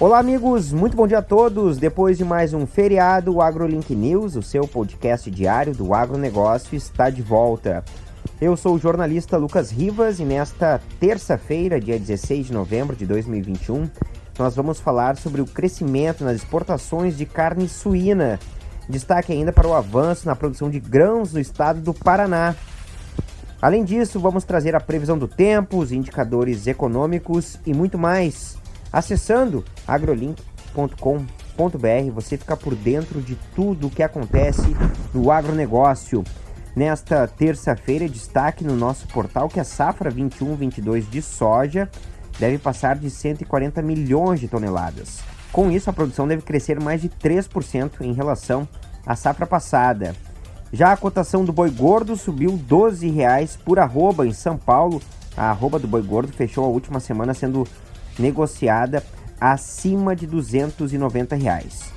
Olá, amigos, muito bom dia a todos. Depois de mais um feriado, o AgroLink News, o seu podcast diário do agronegócio, está de volta. Eu sou o jornalista Lucas Rivas e nesta terça-feira, dia 16 de novembro de 2021, nós vamos falar sobre o crescimento nas exportações de carne suína. Destaque ainda para o avanço na produção de grãos no estado do Paraná. Além disso, vamos trazer a previsão do tempo, os indicadores econômicos e muito mais. Acessando agrolink.com.br, você fica por dentro de tudo o que acontece no agronegócio. Nesta terça-feira, destaque no nosso portal que a safra 21-22 de soja deve passar de 140 milhões de toneladas. Com isso, a produção deve crescer mais de 3% em relação à safra passada. Já a cotação do boi gordo subiu R$ 12,00 por arroba em São Paulo. A arroba do boi gordo fechou a última semana sendo negociada acima de 290 reais.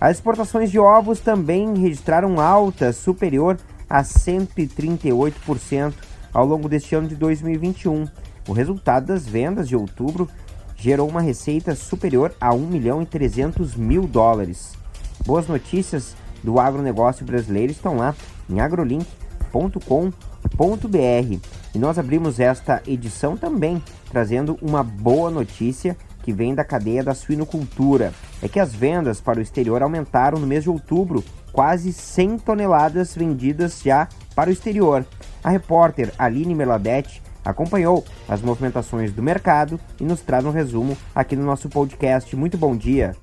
As exportações de ovos também registraram alta superior a 138% ao longo deste ano de 2021. O resultado das vendas de outubro gerou uma receita superior a 1 milhão e 300 mil dólares. Boas notícias do agronegócio brasileiro estão lá em agrolink.com.br. E nós abrimos esta edição também trazendo uma boa notícia que vem da cadeia da suinocultura. É que as vendas para o exterior aumentaram no mês de outubro, quase 100 toneladas vendidas já para o exterior. A repórter Aline Meladete acompanhou as movimentações do mercado e nos traz um resumo aqui no nosso podcast. Muito bom dia.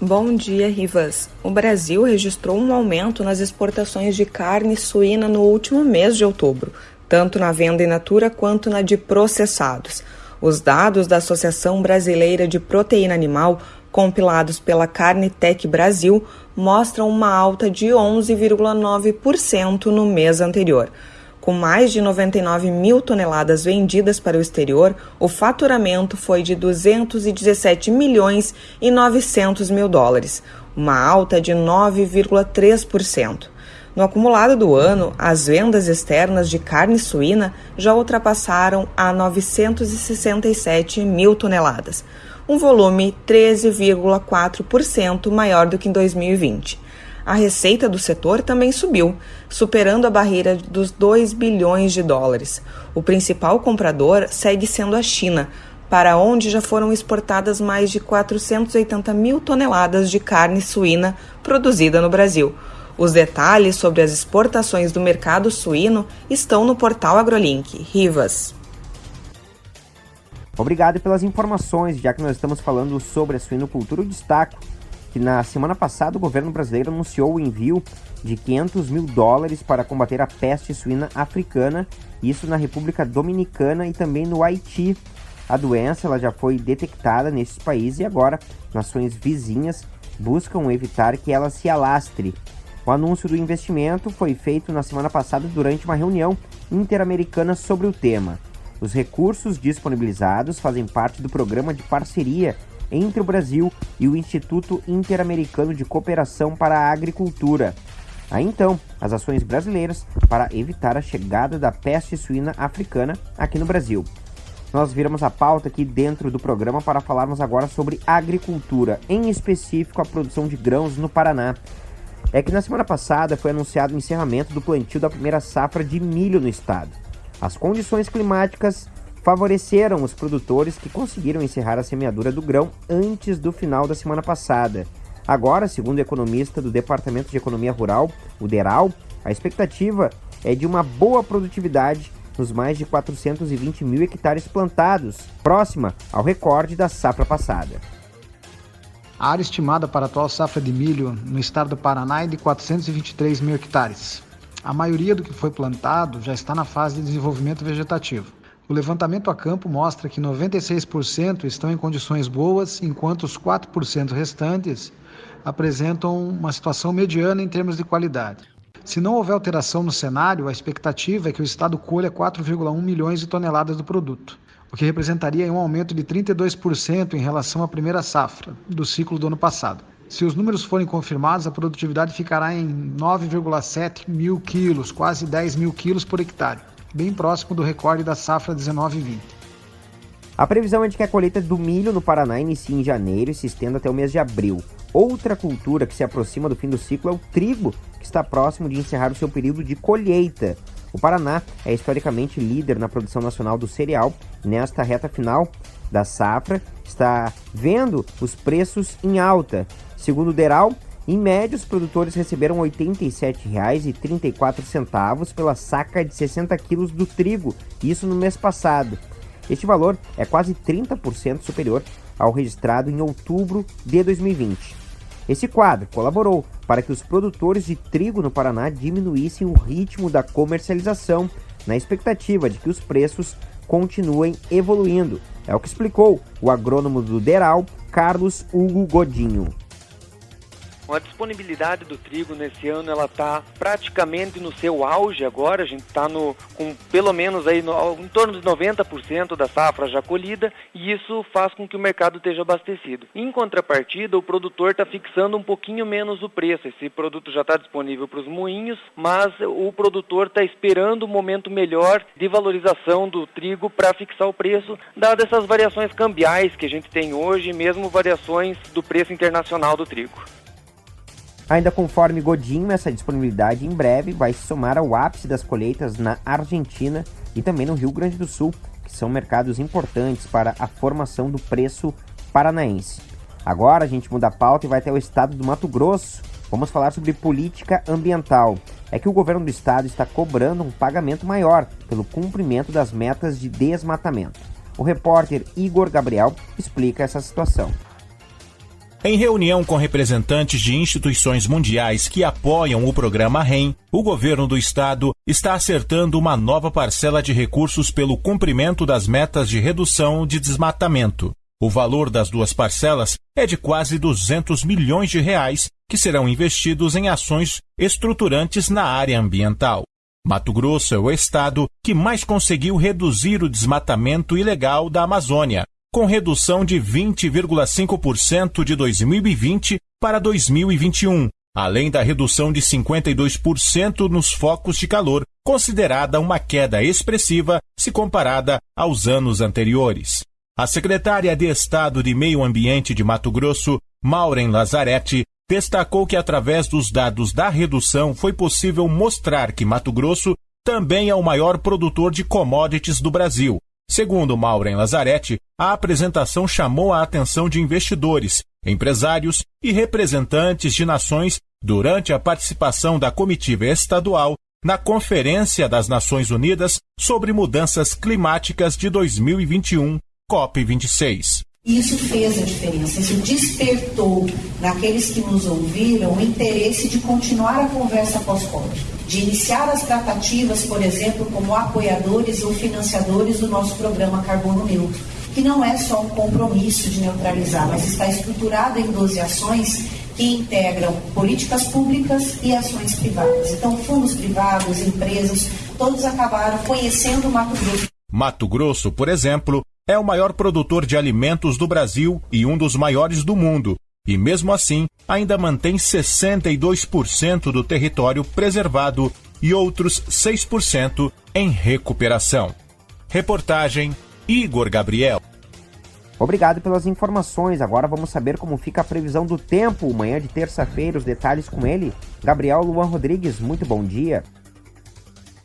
Bom dia, Rivas. O Brasil registrou um aumento nas exportações de carne suína no último mês de outubro, tanto na venda in natura quanto na de processados. Os dados da Associação Brasileira de Proteína Animal, compilados pela Carnitec Brasil, mostram uma alta de 11,9% no mês anterior. Com mais de 99 mil toneladas vendidas para o exterior, o faturamento foi de 217 milhões e 900 mil dólares, uma alta de 9,3%. No acumulado do ano, as vendas externas de carne suína já ultrapassaram a 967 mil toneladas, um volume 13,4% maior do que em 2020 a receita do setor também subiu, superando a barreira dos 2 bilhões de dólares. O principal comprador segue sendo a China, para onde já foram exportadas mais de 480 mil toneladas de carne suína produzida no Brasil. Os detalhes sobre as exportações do mercado suíno estão no portal AgroLink. Rivas. Obrigado pelas informações, já que nós estamos falando sobre a suinocultura, o destaque que na semana passada o governo brasileiro anunciou o envio de 500 mil dólares para combater a peste suína africana, isso na República Dominicana e também no Haiti. A doença ela já foi detectada nesses países e agora nações vizinhas buscam evitar que ela se alastre. O anúncio do investimento foi feito na semana passada durante uma reunião interamericana sobre o tema. Os recursos disponibilizados fazem parte do programa de parceria entre o Brasil e o Instituto Interamericano de Cooperação para a Agricultura. Aí então, as ações brasileiras para evitar a chegada da peste suína africana aqui no Brasil. Nós viramos a pauta aqui dentro do programa para falarmos agora sobre agricultura, em específico a produção de grãos no Paraná. É que na semana passada foi anunciado o encerramento do plantio da primeira safra de milho no estado. As condições climáticas favoreceram os produtores que conseguiram encerrar a semeadura do grão antes do final da semana passada. Agora, segundo o economista do Departamento de Economia Rural, o DERAL, a expectativa é de uma boa produtividade nos mais de 420 mil hectares plantados, próxima ao recorde da safra passada. A área estimada para a atual safra de milho no estado do Paraná é de 423 mil hectares. A maioria do que foi plantado já está na fase de desenvolvimento vegetativo. O levantamento a campo mostra que 96% estão em condições boas, enquanto os 4% restantes apresentam uma situação mediana em termos de qualidade. Se não houver alteração no cenário, a expectativa é que o Estado colha 4,1 milhões de toneladas do produto, o que representaria um aumento de 32% em relação à primeira safra do ciclo do ano passado. Se os números forem confirmados, a produtividade ficará em 9,7 mil quilos, quase 10 mil quilos por hectare bem próximo do recorde da safra 19 20. A previsão é de que a colheita do milho no Paraná inicie em janeiro e se estenda até o mês de abril. Outra cultura que se aproxima do fim do ciclo é o trigo, que está próximo de encerrar o seu período de colheita. O Paraná é historicamente líder na produção nacional do cereal nesta reta final da safra está vendo os preços em alta. Segundo o Deral, em média, os produtores receberam R$ 87,34 pela saca de 60 quilos do trigo, isso no mês passado. Este valor é quase 30% superior ao registrado em outubro de 2020. Esse quadro colaborou para que os produtores de trigo no Paraná diminuíssem o ritmo da comercialização, na expectativa de que os preços continuem evoluindo. É o que explicou o agrônomo do Deral, Carlos Hugo Godinho. A disponibilidade do trigo nesse ano ela está praticamente no seu auge agora. A gente está com pelo menos aí no, em torno de 90% da safra já colhida e isso faz com que o mercado esteja abastecido. Em contrapartida, o produtor está fixando um pouquinho menos o preço. Esse produto já está disponível para os moinhos, mas o produtor está esperando um momento melhor de valorização do trigo para fixar o preço, dadas essas variações cambiais que a gente tem hoje, mesmo variações do preço internacional do trigo. Ainda conforme Godinho, essa disponibilidade em breve vai se somar ao ápice das colheitas na Argentina e também no Rio Grande do Sul, que são mercados importantes para a formação do preço paranaense. Agora a gente muda a pauta e vai até o estado do Mato Grosso. Vamos falar sobre política ambiental. É que o governo do estado está cobrando um pagamento maior pelo cumprimento das metas de desmatamento. O repórter Igor Gabriel explica essa situação. Em reunião com representantes de instituições mundiais que apoiam o programa REM, o governo do estado está acertando uma nova parcela de recursos pelo cumprimento das metas de redução de desmatamento. O valor das duas parcelas é de quase 200 milhões de reais que serão investidos em ações estruturantes na área ambiental. Mato Grosso é o estado que mais conseguiu reduzir o desmatamento ilegal da Amazônia, com redução de 20,5% de 2020 para 2021, além da redução de 52% nos focos de calor, considerada uma queda expressiva se comparada aos anos anteriores. A secretária de Estado de Meio Ambiente de Mato Grosso, Maureen Lazarete, destacou que através dos dados da redução foi possível mostrar que Mato Grosso também é o maior produtor de commodities do Brasil, Segundo Maureen Lazarete, a apresentação chamou a atenção de investidores, empresários e representantes de nações durante a participação da comitiva estadual na Conferência das Nações Unidas sobre Mudanças Climáticas de 2021, COP26. Isso fez a diferença, isso despertou naqueles que nos ouviram o interesse de continuar a conversa pós-COP, de iniciar as tratativas, por exemplo, como apoiadores ou financiadores do nosso programa Carbono Neutro, que não é só um compromisso de neutralizar, mas está estruturado em 12 ações que integram políticas públicas e ações privadas. Então, fundos privados, empresas, todos acabaram conhecendo o Mato Grosso. Mato Grosso, por exemplo, é o maior produtor de alimentos do Brasil e um dos maiores do mundo, e mesmo assim ainda mantém 62% do território preservado e outros 6% em recuperação. Reportagem Igor Gabriel. Obrigado pelas informações. Agora vamos saber como fica a previsão do tempo. Manhã de terça-feira, os detalhes com ele. Gabriel Luan Rodrigues, muito bom dia.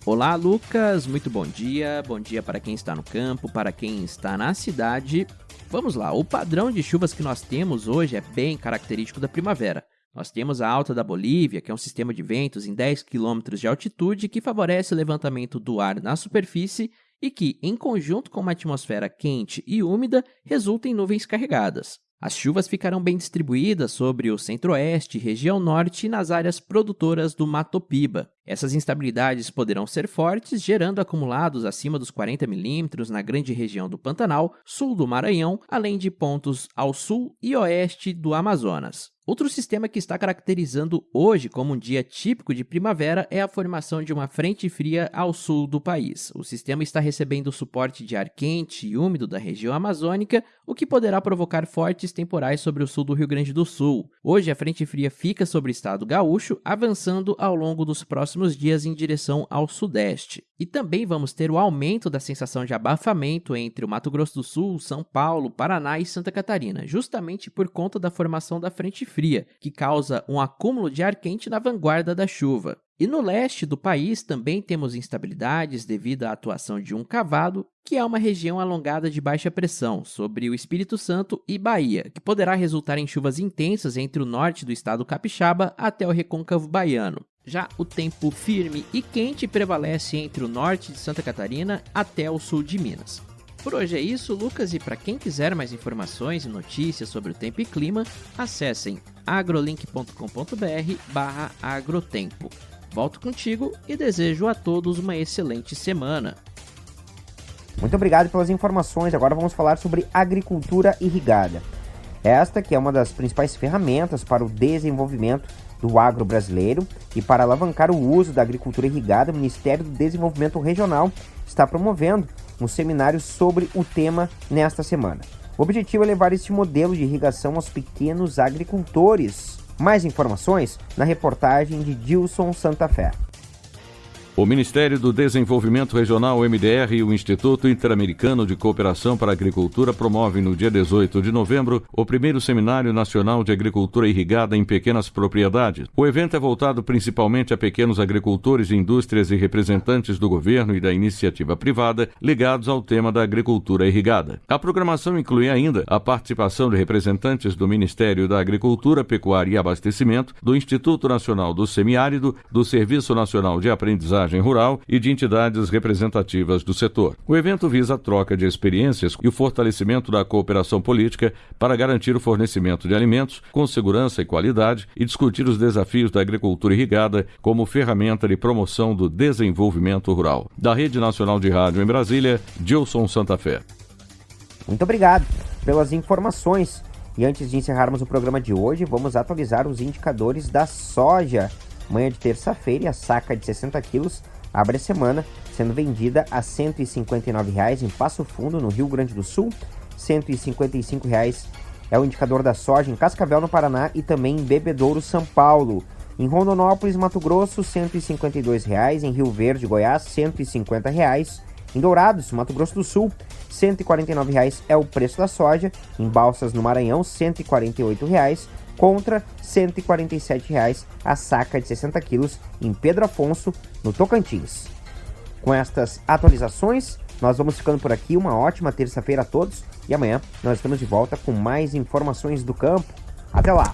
Olá, Lucas, muito bom dia. Bom dia para quem está no campo, para quem está na cidade. Vamos lá, o padrão de chuvas que nós temos hoje é bem característico da primavera. Nós temos a alta da Bolívia, que é um sistema de ventos em 10 km de altitude que favorece o levantamento do ar na superfície e que, em conjunto com uma atmosfera quente e úmida, resulta em nuvens carregadas. As chuvas ficarão bem distribuídas sobre o centro-oeste, região norte e nas áreas produtoras do Mato Piba. Essas instabilidades poderão ser fortes, gerando acumulados acima dos 40 milímetros na grande região do Pantanal, sul do Maranhão, além de pontos ao sul e oeste do Amazonas. Outro sistema que está caracterizando hoje como um dia típico de primavera é a formação de uma frente fria ao sul do país. O sistema está recebendo suporte de ar quente e úmido da região amazônica, o que poderá provocar fortes temporais sobre o sul do Rio Grande do Sul. Hoje, a frente fria fica sobre o estado gaúcho, avançando ao longo dos próximos dias em direção ao sudeste. E também vamos ter o aumento da sensação de abafamento entre o Mato Grosso do Sul, São Paulo, Paraná e Santa Catarina, justamente por conta da formação da frente fria, que causa um acúmulo de ar quente na vanguarda da chuva. E no leste do país também temos instabilidades devido à atuação de um cavado, que é uma região alongada de baixa pressão sobre o Espírito Santo e Bahia, que poderá resultar em chuvas intensas entre o norte do estado capixaba até o recôncavo baiano. Já o tempo firme e quente prevalece entre o norte de Santa Catarina até o sul de Minas. Por hoje é isso, Lucas, e para quem quiser mais informações e notícias sobre o tempo e clima, acessem agrolink.com.br/agrotempo. Volto contigo e desejo a todos uma excelente semana. Muito obrigado pelas informações. Agora vamos falar sobre agricultura irrigada. Esta que é uma das principais ferramentas para o desenvolvimento do agro brasileiro e para alavancar o uso da agricultura irrigada, o Ministério do Desenvolvimento Regional está promovendo um seminário sobre o tema nesta semana. O objetivo é levar este modelo de irrigação aos pequenos agricultores. Mais informações na reportagem de Dilson Santa Fé. O Ministério do Desenvolvimento Regional, MDR, e o Instituto Interamericano de Cooperação para a Agricultura promovem no dia 18 de novembro o primeiro Seminário Nacional de Agricultura Irrigada em Pequenas Propriedades. O evento é voltado principalmente a pequenos agricultores, indústrias e representantes do governo e da iniciativa privada ligados ao tema da agricultura irrigada. A programação inclui ainda a participação de representantes do Ministério da Agricultura, Pecuária e Abastecimento, do Instituto Nacional do Semiárido, do Serviço Nacional de Aprendizagem rural e de entidades representativas do setor. O evento visa a troca de experiências e o fortalecimento da cooperação política para garantir o fornecimento de alimentos com segurança e qualidade e discutir os desafios da agricultura irrigada como ferramenta de promoção do desenvolvimento rural. Da Rede Nacional de Rádio em Brasília, Gilson Santa Fé. Muito obrigado pelas informações. E antes de encerrarmos o programa de hoje, vamos atualizar os indicadores da soja. Manhã de terça-feira, a saca de 60 quilos abre a semana sendo vendida a R$ 159,00 em Passo Fundo, no Rio Grande do Sul. R$ 155,00 é o indicador da soja em Cascavel, no Paraná, e também em Bebedouro, São Paulo. Em Rondonópolis, Mato Grosso, R$ 152,00. Em Rio Verde, Goiás, R$ 150,00. Em Dourados, Mato Grosso do Sul, R$ 149,00 é o preço da soja. Em Balsas, no Maranhão, R$ 148,00 contra R$ 147,00 a saca de 60 quilos em Pedro Afonso, no Tocantins. Com estas atualizações, nós vamos ficando por aqui. Uma ótima terça-feira a todos e amanhã nós estamos de volta com mais informações do campo. Até lá!